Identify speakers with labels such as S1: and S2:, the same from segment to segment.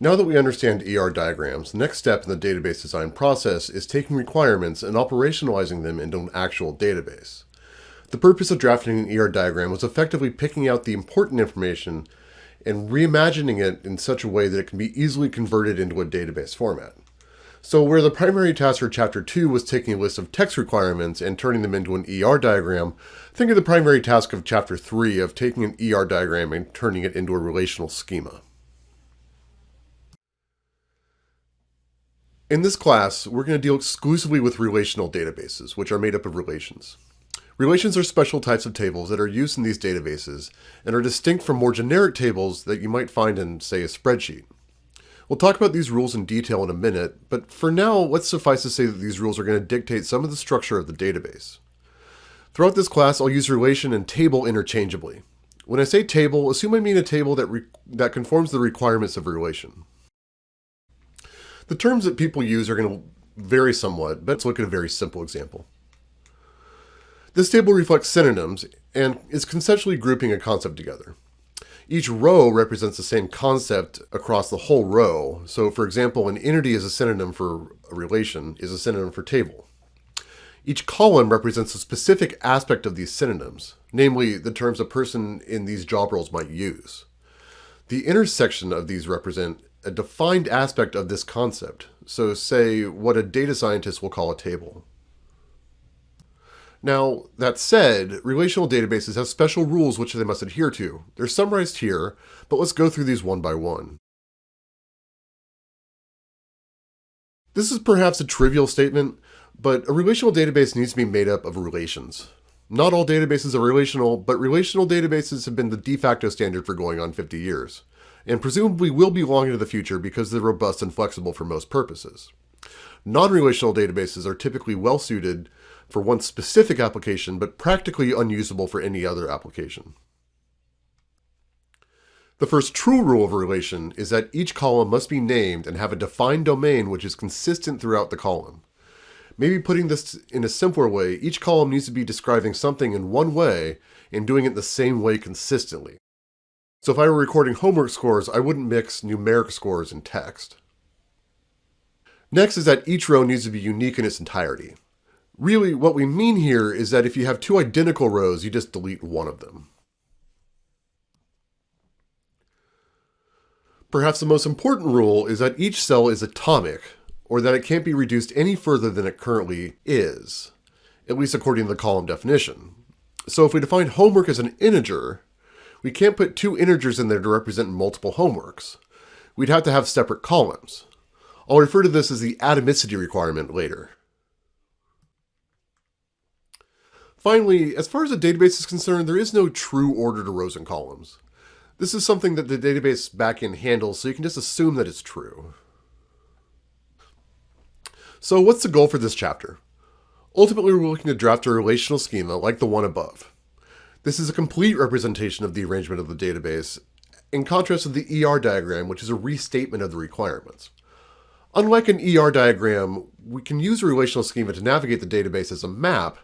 S1: Now that we understand ER diagrams, the next step in the database design process is taking requirements and operationalizing them into an actual database. The purpose of drafting an ER diagram was effectively picking out the important information and reimagining it in such a way that it can be easily converted into a database format. So where the primary task for Chapter 2 was taking a list of text requirements and turning them into an ER diagram, think of the primary task of Chapter 3 of taking an ER diagram and turning it into a relational schema. In this class, we're going to deal exclusively with relational databases, which are made up of relations. Relations are special types of tables that are used in these databases and are distinct from more generic tables that you might find in, say, a spreadsheet. We'll talk about these rules in detail in a minute, but for now, let's suffice to say that these rules are going to dictate some of the structure of the database. Throughout this class, I'll use relation and table interchangeably. When I say table, assume I mean a table that, that conforms to the requirements of a relation. The terms that people use are going to vary somewhat, but let's look at a very simple example. This table reflects synonyms and is conceptually grouping a concept together. Each row represents the same concept across the whole row. So for example, an entity is a synonym for a relation is a synonym for table. Each column represents a specific aspect of these synonyms, namely the terms a person in these job roles might use. The intersection of these represent a defined aspect of this concept, so say what a data scientist will call a table. Now, that said, relational databases have special rules which they must adhere to. They're summarized here, but let's go through these one by one. This is perhaps a trivial statement, but a relational database needs to be made up of relations. Not all databases are relational, but relational databases have been the de facto standard for going on 50 years and presumably will be long into the future because they're robust and flexible for most purposes. Non-relational databases are typically well suited for one specific application, but practically unusable for any other application. The first true rule of a relation is that each column must be named and have a defined domain which is consistent throughout the column. Maybe putting this in a simpler way, each column needs to be describing something in one way and doing it the same way consistently. So if I were recording homework scores, I wouldn't mix numeric scores and text. Next is that each row needs to be unique in its entirety. Really, what we mean here is that if you have two identical rows, you just delete one of them. Perhaps the most important rule is that each cell is atomic, or that it can't be reduced any further than it currently is, at least according to the column definition. So if we define homework as an integer, we can't put two integers in there to represent multiple homeworks. We'd have to have separate columns. I'll refer to this as the atomicity requirement later. Finally, as far as a database is concerned, there is no true order to rows and columns. This is something that the database backend handles, so you can just assume that it's true. So what's the goal for this chapter? Ultimately, we're looking to draft a relational schema like the one above. This is a complete representation of the arrangement of the database, in contrast to the ER diagram, which is a restatement of the requirements. Unlike an ER diagram, we can use a relational schema to navigate the database as a map,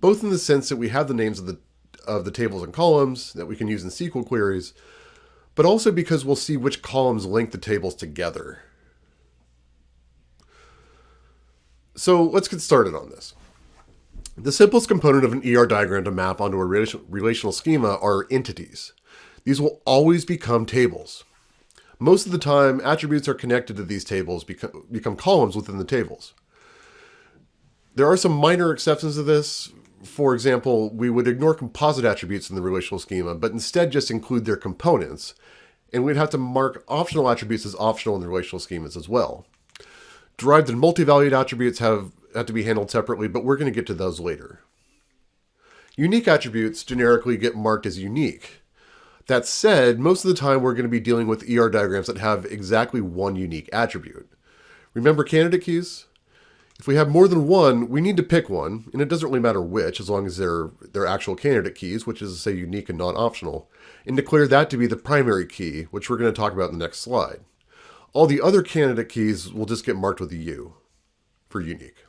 S1: both in the sense that we have the names of the, of the tables and columns that we can use in SQL queries, but also because we'll see which columns link the tables together. So let's get started on this. The simplest component of an ER diagram to map onto a relational schema are entities. These will always become tables. Most of the time, attributes are connected to these tables become, become columns within the tables. There are some minor exceptions to this. For example, we would ignore composite attributes in the relational schema, but instead just include their components. And we'd have to mark optional attributes as optional in the relational schemas as well. Derived and multi-valued attributes have have to be handled separately, but we're going to get to those later. Unique attributes generically get marked as unique. That said, most of the time we're going to be dealing with ER diagrams that have exactly one unique attribute. Remember candidate keys? If we have more than one, we need to pick one, and it doesn't really matter which, as long as they're, they're actual candidate keys, which is to say unique and non-optional, and declare that to be the primary key, which we're going to talk about in the next slide. All the other candidate keys will just get marked with a U for unique.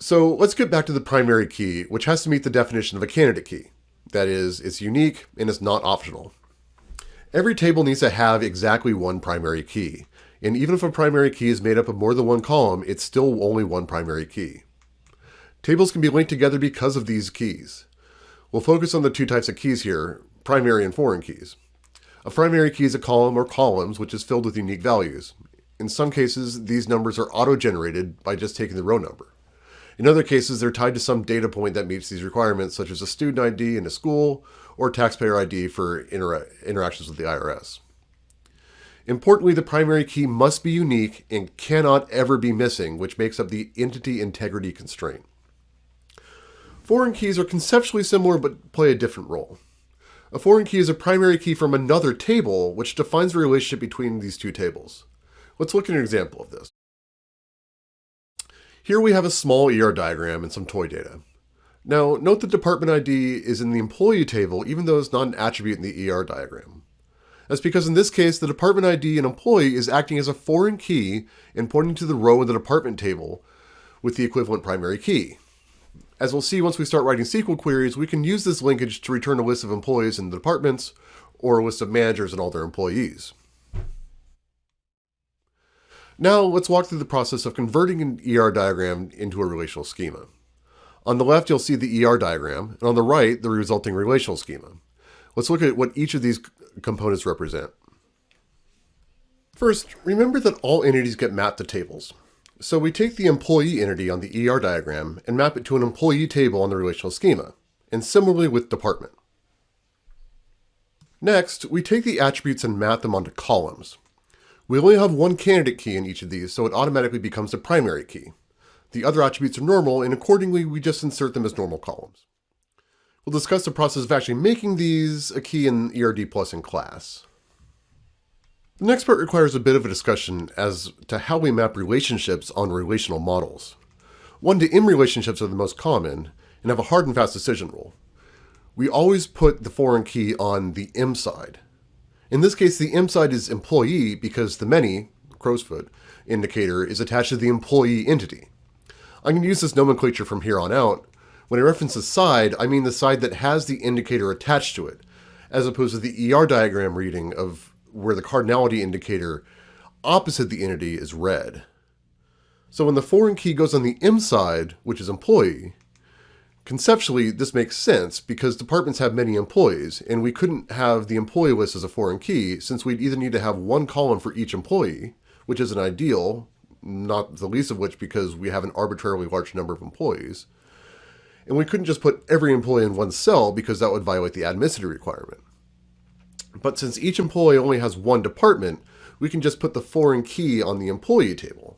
S1: So let's get back to the primary key, which has to meet the definition of a candidate key. That is, it's unique and it's not optional. Every table needs to have exactly one primary key, and even if a primary key is made up of more than one column, it's still only one primary key. Tables can be linked together because of these keys. We'll focus on the two types of keys here, primary and foreign keys. A primary key is a column or columns which is filled with unique values. In some cases, these numbers are auto-generated by just taking the row number. In other cases, they're tied to some data point that meets these requirements, such as a student ID in a school or taxpayer ID for intera interactions with the IRS. Importantly, the primary key must be unique and cannot ever be missing, which makes up the entity integrity constraint. Foreign keys are conceptually similar but play a different role. A foreign key is a primary key from another table, which defines the relationship between these two tables. Let's look at an example of this. Here we have a small ER diagram and some toy data. Now, note the department ID is in the employee table even though it's not an attribute in the ER diagram. That's because in this case, the department ID and employee is acting as a foreign key and pointing to the row in the department table with the equivalent primary key. As we'll see once we start writing SQL queries, we can use this linkage to return a list of employees in the departments or a list of managers and all their employees. Now let's walk through the process of converting an ER diagram into a relational schema. On the left, you'll see the ER diagram, and on the right, the resulting relational schema. Let's look at what each of these components represent. First, remember that all entities get mapped to tables. So we take the employee entity on the ER diagram and map it to an employee table on the relational schema, and similarly with department. Next, we take the attributes and map them onto columns. We only have one candidate key in each of these, so it automatically becomes the primary key. The other attributes are normal, and accordingly, we just insert them as normal columns. We'll discuss the process of actually making these a key in ERD Plus in class. The next part requires a bit of a discussion as to how we map relationships on relational models. One-to-M relationships are the most common and have a hard and fast decision rule. We always put the foreign key on the M side. In this case, the M side is employee because the many, crow's foot, indicator is attached to the employee entity. I'm going to use this nomenclature from here on out. When I reference the side, I mean the side that has the indicator attached to it, as opposed to the ER diagram reading of where the cardinality indicator opposite the entity is read. So when the foreign key goes on the M side, which is employee, conceptually this makes sense because departments have many employees and we couldn't have the employee list as a foreign key since we'd either need to have one column for each employee, which isn't ideal, not the least of which because we have an arbitrarily large number of employees, and we couldn't just put every employee in one cell because that would violate the atomicity requirement. But since each employee only has one department, we can just put the foreign key on the employee table.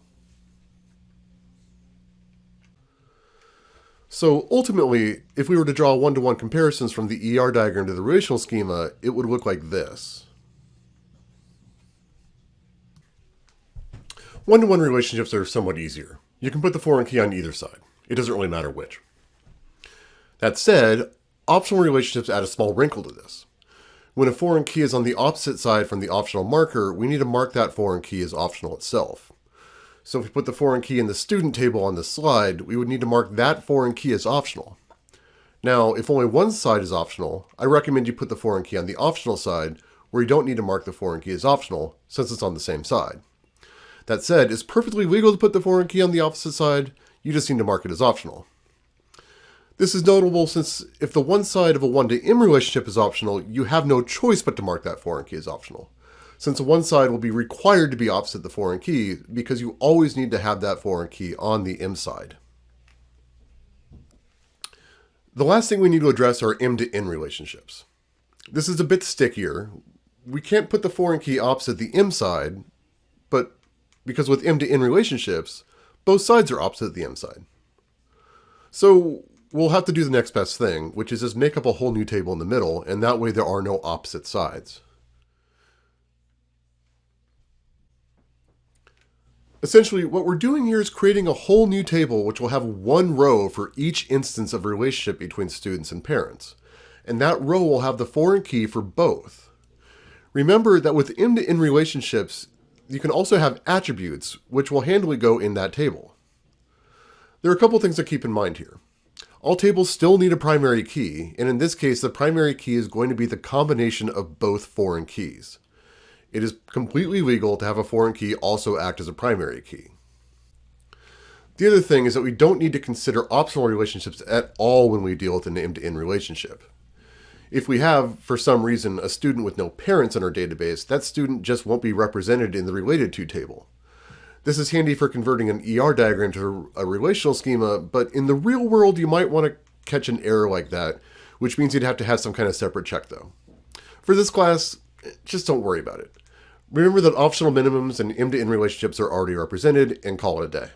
S1: So ultimately, if we were to draw one-to-one -one comparisons from the ER diagram to the relational schema, it would look like this. One-to-one -one relationships are somewhat easier. You can put the foreign key on either side. It doesn't really matter which. That said, optional relationships add a small wrinkle to this. When a foreign key is on the opposite side from the optional marker, we need to mark that foreign key as optional itself. So if we put the foreign key in the student table on the slide, we would need to mark that foreign key as optional. Now, if only one side is optional, I recommend you put the foreign key on the optional side, where you don't need to mark the foreign key as optional, since it's on the same side. That said, it's perfectly legal to put the foreign key on the opposite side, you just need to mark it as optional. This is notable since if the one side of a one-to-M relationship is optional, you have no choice but to mark that foreign key as optional. Since one side will be required to be opposite the foreign key because you always need to have that foreign key on the M side. The last thing we need to address are M to N relationships. This is a bit stickier. We can't put the foreign key opposite the M side, but because with M to N relationships, both sides are opposite the M side. So we'll have to do the next best thing, which is just make up a whole new table in the middle, and that way there are no opposite sides. Essentially, what we're doing here is creating a whole new table which will have one row for each instance of relationship between students and parents. And that row will have the foreign key for both. Remember that with M-to-N relationships, you can also have attributes, which will handily go in that table. There are a couple things to keep in mind here. All tables still need a primary key, and in this case, the primary key is going to be the combination of both foreign keys. It is completely legal to have a foreign key also act as a primary key. The other thing is that we don't need to consider optional relationships at all when we deal with a M-to-N relationship. If we have, for some reason, a student with no parents in our database, that student just won't be represented in the related to table. This is handy for converting an ER diagram to a relational schema, but in the real world, you might want to catch an error like that, which means you'd have to have some kind of separate check though. For this class, just don't worry about it. Remember that optional minimums and M-to-N relationships are already represented and call it a day.